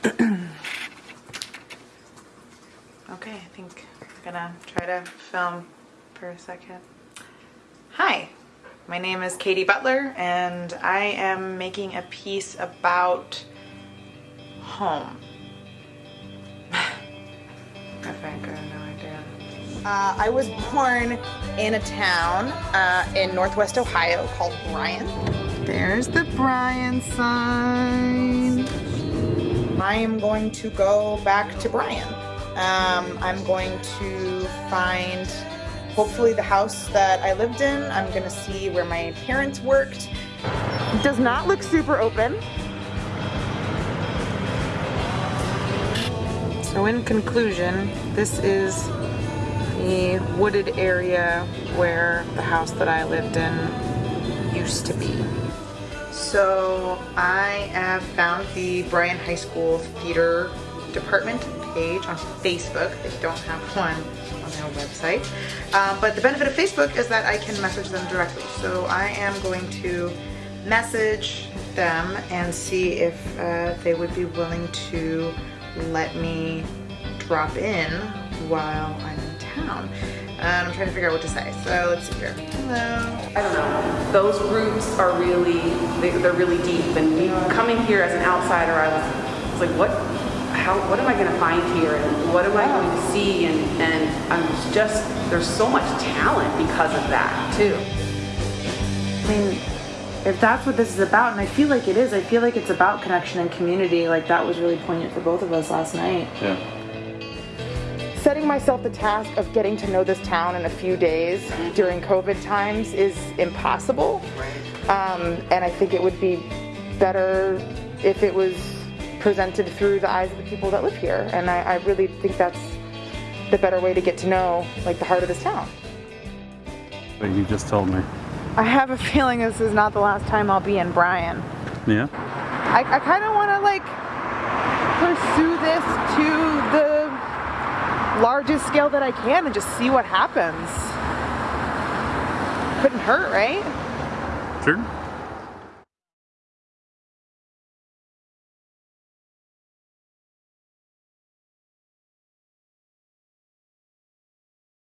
okay, I think I'm gonna try to film for a second. Hi, my name is Katie Butler and I am making a piece about home. I think I have no idea. Uh, I was born in a town uh, in northwest Ohio called Bryan. There's the Bryan sign. I am going to go back to Bryan. Um, I'm going to find hopefully the house that I lived in. I'm going to see where my parents worked. It does not look super open. So in conclusion, this is the wooded area where the house that I lived in used to be. So I have found the Bryan High School Theater Department page on Facebook. They don't have one on their website. Um, but the benefit of Facebook is that I can message them directly. So I am going to message them and see if uh, they would be willing to let me drop in while I'm in town. And I'm trying to figure out what to say. So let's see here. Hello. I don't know. Those roots are really, they, are really deep. And me coming here as an outsider, I was, was like, what, how, what am I going to find here? And what am I going to see? And, and I'm just, there's so much talent because of that, too. I mean, if that's what this is about, and I feel like it is, I feel like it's about connection and community. Like that was really poignant for both of us last night. Yeah. Setting myself the task of getting to know this town in a few days during COVID times is impossible. Um, and I think it would be better if it was presented through the eyes of the people that live here. And I, I really think that's the better way to get to know like the heart of this town. But you just told me. I have a feeling this is not the last time I'll be in Bryan. Yeah? I, I kind of want to like pursue this to the largest scale that I can and just see what happens. Couldn't hurt, right? Sure.